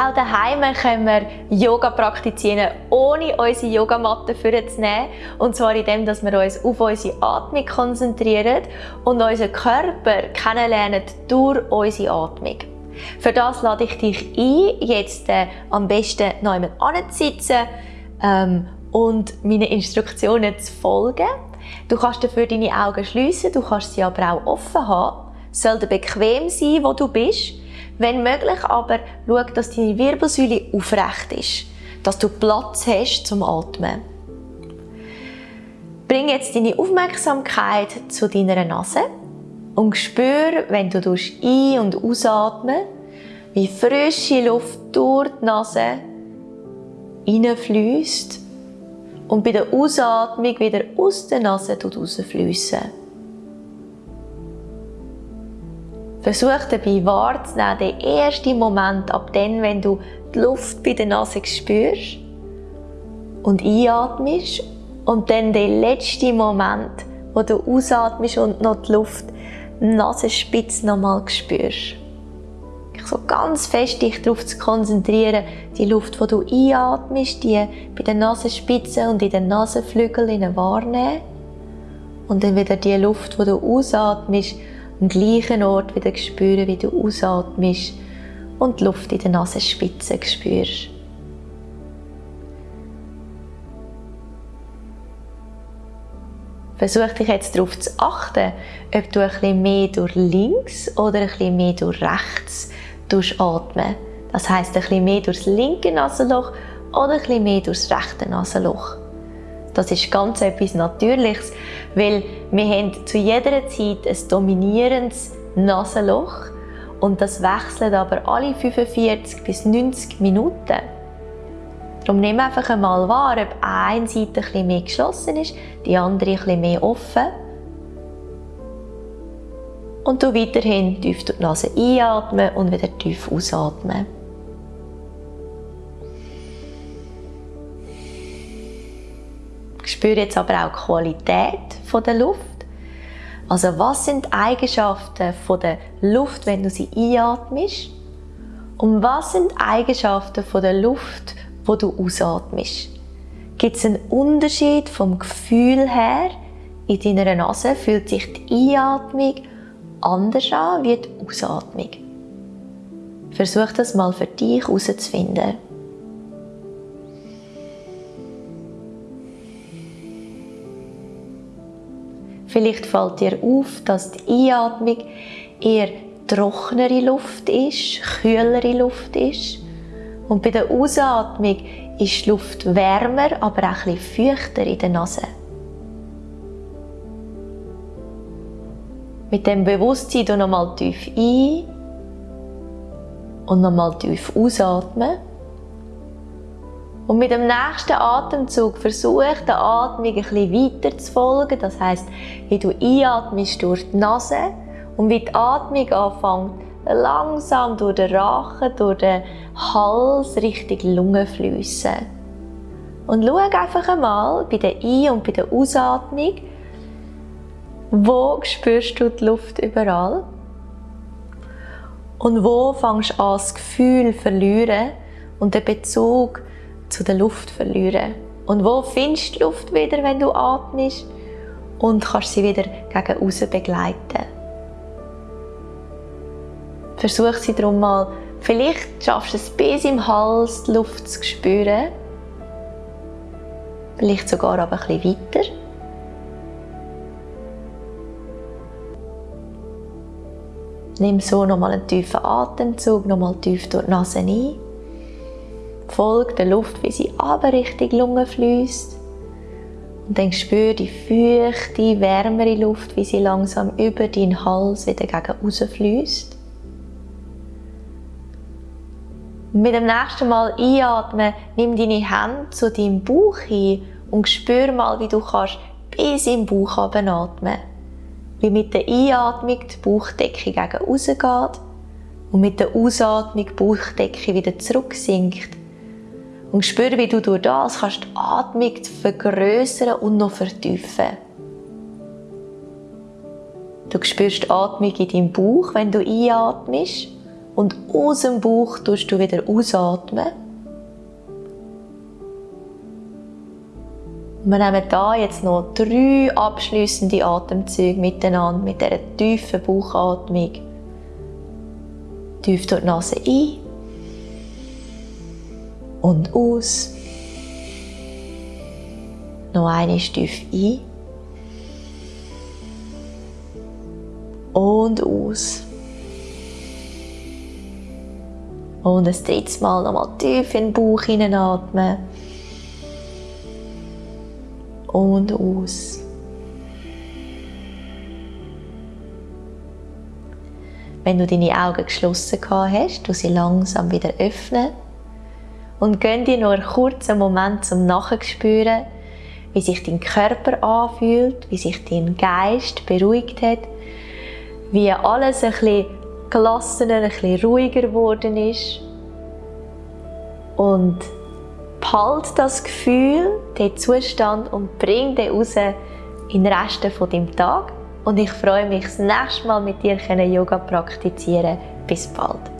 Auch daheim können wir Yoga praktizieren, ohne unsere Yogamatte vorzunehmen. Und zwar indem, dass wir uns auf unsere Atmung konzentrieren und unseren Körper kennenlernen durch unsere Atmung. Für das lade ich dich ein, jetzt äh, am besten noch einmal anzusitzen ähm, und meinen Instruktionen zu folgen. Du kannst dafür deine Augen schließen, du kannst sie aber auch offen haben. Es sollte bequem sein, wo du bist. Wenn möglich aber, schau, dass deine Wirbelsäule aufrecht ist, dass du Platz hast zum Atmen. Bring jetzt deine Aufmerksamkeit zu deiner Nase und spür, wenn du ein- und ausatmen, wie frische Luft durch die Nase hineinfließt und bei der Ausatmung wieder aus der Nase rausfließen. Versuch dabei wahrzunehmen, den ersten Moment ab dann, wenn du die Luft bei der Nase spürst und einatmest und dann den letzten Moment, wo du ausatmest und noch die Luft Nasenspitze nochmal spürst. So ganz fest dich darauf zu konzentrieren, die Luft, die du einatmest, die bei den Nasenspitzen und in den Nasenflügeln wahrnehmen und dann wieder die Luft, die du ausatmest, am gleichen Ort wieder spüren, wie du ausatmest und die Luft in den Nasenspitzen spürst. Versuch dich jetzt darauf zu achten, ob du bisschen mehr durch links oder bisschen mehr durch rechts atmen. Das heißt ein bisschen mehr durchs linke Nasenloch oder bisschen mehr durchs rechte Nasenloch. Das ist ganz etwas Natürliches, weil wir haben zu jeder Zeit ein dominierendes Nasenloch und das wechselt aber alle 45 bis 90 Minuten. Darum nimm einfach einmal wahr, ob eine Seite ein mehr geschlossen ist, die andere ein mehr offen. Und du weiterhin tief durch die Nase einatmen und wieder tief ausatmen. Spüre jetzt aber auch die Qualität der Luft. Also was sind die Eigenschaften der Luft, wenn du sie einatmest? Und was sind die Eigenschaften der Luft, wo du ausatmest? Gibt es einen Unterschied vom Gefühl her? In deiner Nase fühlt sich die Einatmung anders an wie die Ausatmung. Versuch das mal für dich herauszufinden. Vielleicht fällt dir auf, dass die Einatmung eher trockenere Luft ist, kühlere Luft ist. Und bei der Ausatmung ist die Luft wärmer, aber auch bisschen feuchter in der Nase. Mit dem Bewusstsein du nochmal tief ein und nochmal tief ausatmen. Und mit dem nächsten Atemzug versuch der Atmung ein bisschen weiter zu folgen. Das heißt, wie du einatmest durch die Nase und wie die Atmung anfängt, langsam durch den Rachen, durch den Hals Richtung Lunge fließen. Und schau einfach einmal bei der Ein- und bei der Ausatmung, wo spürst du die Luft überall? Und wo fängst du an, das Gefühl zu verlieren und den Bezug zu der Luft verlieren. Und wo findest du die Luft wieder, wenn du atmest? Und kannst sie wieder gegen außen begleiten. Versuch sie darum mal, vielleicht schaffst du es bis im Hals, die Luft zu spüren. Vielleicht sogar aber ein bisschen weiter. Nimm so nochmal einen tiefen Atemzug, nochmal tief durch die Nase ein. Folge der Luft, wie sie aber Richtung Lunge fließt. Und dann spür die feuchte, wärmere Luft, wie sie langsam über deinen Hals wieder gegen raus fließt. mit dem nächsten Mal einatmen, nimm deine Hände zu deinem Bauch hin und spür mal, wie du kannst bis im Bauch atmen. Wie mit der Einatmung die Bauchdecke gegen raus geht und mit der Ausatmung die Bauchdecke wieder zurücksinkt und spür, wie du durch das kannst die Atmung vergrößern und noch vertiefen. Du spürst die Atmung in deinem Bauch, wenn du einatmest Und aus dem Bauch tust du wieder ausatmen. Wir nehmen da jetzt noch drei abschließende Atemzüge miteinander mit dieser tiefen Bauchatmung. Tief durch die Nase ein und aus. Noch eine tief ein und aus. Und ein drittes Mal nochmal tief in den Bauch hineinatmen. Und aus. Wenn du deine Augen geschlossen hast, du sie langsam wieder öffnen und gönn dir noch einen kurzen Moment zum Nachspüren, wie sich dein Körper anfühlt, wie sich dein Geist beruhigt hat, wie alles ein bisschen gelassener, ein bisschen ruhiger geworden ist. Und behalte das Gefühl, den Zustand und bring den raus in den Rest von deinem Tag. Und ich freue mich, das nächste Mal mit dir Yoga praktizieren. Bis bald.